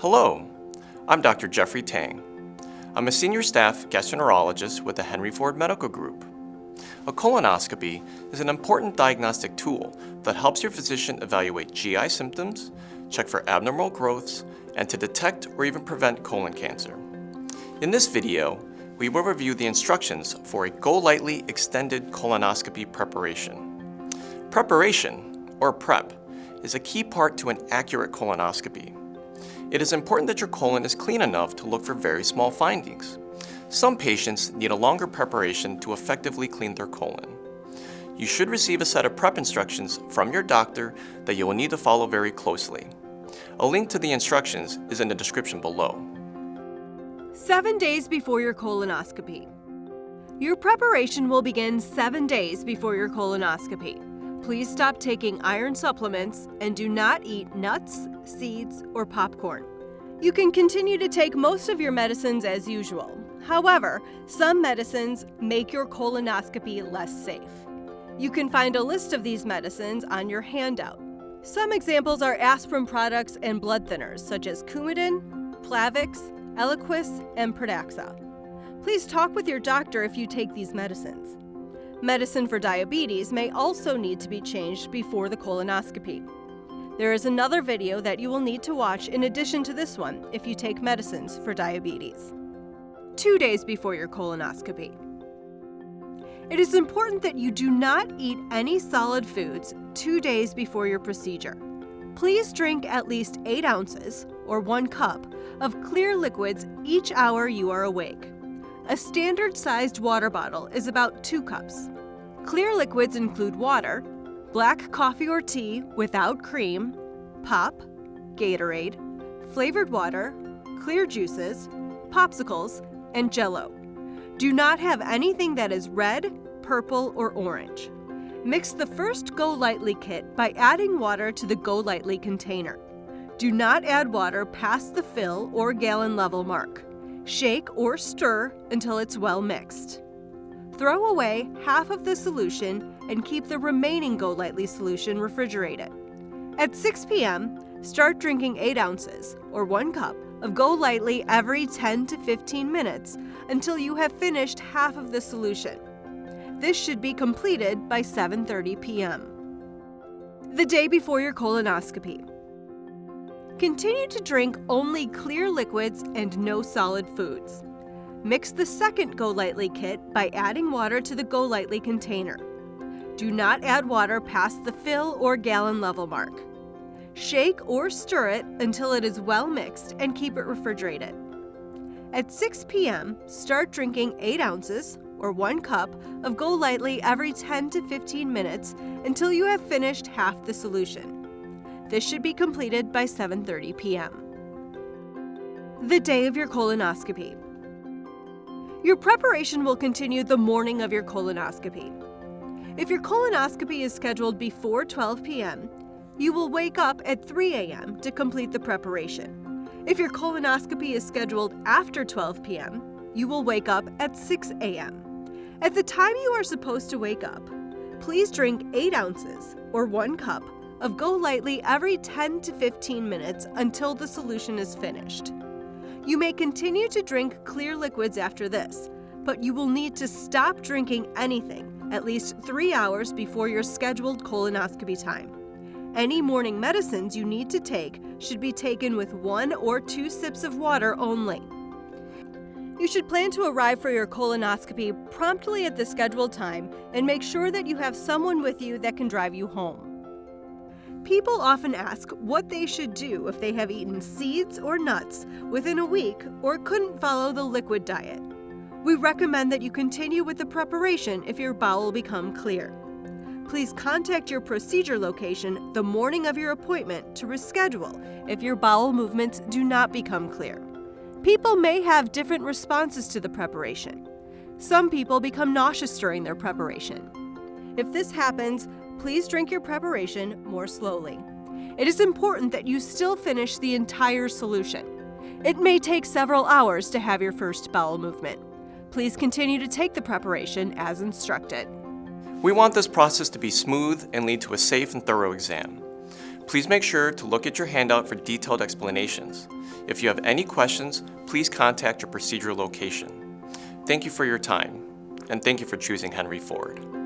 Hello, I'm Dr. Jeffrey Tang. I'm a senior staff gastroenterologist with the Henry Ford Medical Group. A colonoscopy is an important diagnostic tool that helps your physician evaluate GI symptoms, check for abnormal growths, and to detect or even prevent colon cancer. In this video, we will review the instructions for a GoLYTELY Extended Colonoscopy Preparation. Preparation, or prep, is a key part to an accurate colonoscopy. It is important that your colon is clean enough to look for very small findings. Some patients need a longer preparation to effectively clean their colon. You should receive a set of prep instructions from your doctor that you will need to follow very closely. A link to the instructions is in the description below. Seven days before your colonoscopy. Your preparation will begin seven days before your colonoscopy. Please stop taking iron supplements and do not eat nuts, seeds, or popcorn. You can continue to take most of your medicines as usual. However, some medicines make your colonoscopy less safe. You can find a list of these medicines on your handout. Some examples are aspirin products and blood thinners such as Coumadin, Plavix, Eliquis, and Pradaxa. Please talk with your doctor if you take these medicines. Medicine for diabetes may also need to be changed before the colonoscopy. There is another video that you will need to watch in addition to this one if you take medicines for diabetes. Two days before your colonoscopy. It is important that you do not eat any solid foods two days before your procedure. Please drink at least 8 ounces, or 1 cup, of clear liquids each hour you are awake. A standard sized water bottle is about 2 cups. Clear liquids include water, black coffee or tea without cream, pop, Gatorade, flavored water, clear juices, popsicles, and jello. Do not have anything that is red, purple, or orange. Mix the first GoLYTELY kit by adding water to the GoLYTELY container. Do not add water past the fill or gallon level mark. Shake or stir until it's well mixed. Throw away half of the solution and keep the remaining GoLYTELY solution refrigerated. At 6 p.m., start drinking 8 ounces, or 1 cup, of GoLYTELY every 10 to 15 minutes until you have finished half of the solution. This should be completed by 7.30 p.m. The day before your colonoscopy. Continue to drink only clear liquids and no solid foods. Mix the second GoLYTELY kit by adding water to the GoLYTELY container. Do not add water past the fill or gallon level mark. Shake or stir it until it is well mixed and keep it refrigerated. At 6 p.m., start drinking 8 ounces, or 1 cup, of GoLYTELY every 10 to 15 minutes until you have finished half the solution. This should be completed by 7.30 p.m. The day of your colonoscopy. Your preparation will continue the morning of your colonoscopy. If your colonoscopy is scheduled before 12 p.m., you will wake up at 3 a.m. to complete the preparation. If your colonoscopy is scheduled after 12 p.m., you will wake up at 6 a.m. At the time you are supposed to wake up, please drink 8 ounces, or 1 cup, of GoLYTELY every 10 to 15 minutes until the solution is finished. You may continue to drink clear liquids after this, but you will need to stop drinking anything at least three hours before your scheduled colonoscopy time. Any morning medicines you need to take should be taken with one or two sips of water only. You should plan to arrive for your colonoscopy promptly at the scheduled time and make sure that you have someone with you that can drive you home. People often ask what they should do if they have eaten seeds or nuts within a week or couldn't follow the liquid diet. We recommend that you continue with the preparation if your bowel become clear. Please contact your procedure location the morning of your appointment to reschedule if your bowel movements do not become clear. People may have different responses to the preparation. Some people become nauseous during their preparation. If this happens, please drink your preparation more slowly. It is important that you still finish the entire solution. It may take several hours to have your first bowel movement. Please continue to take the preparation as instructed. We want this process to be smooth and lead to a safe and thorough exam. Please make sure to look at your handout for detailed explanations. If you have any questions, please contact your procedural location. Thank you for your time, and thank you for choosing Henry Ford.